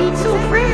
being too free.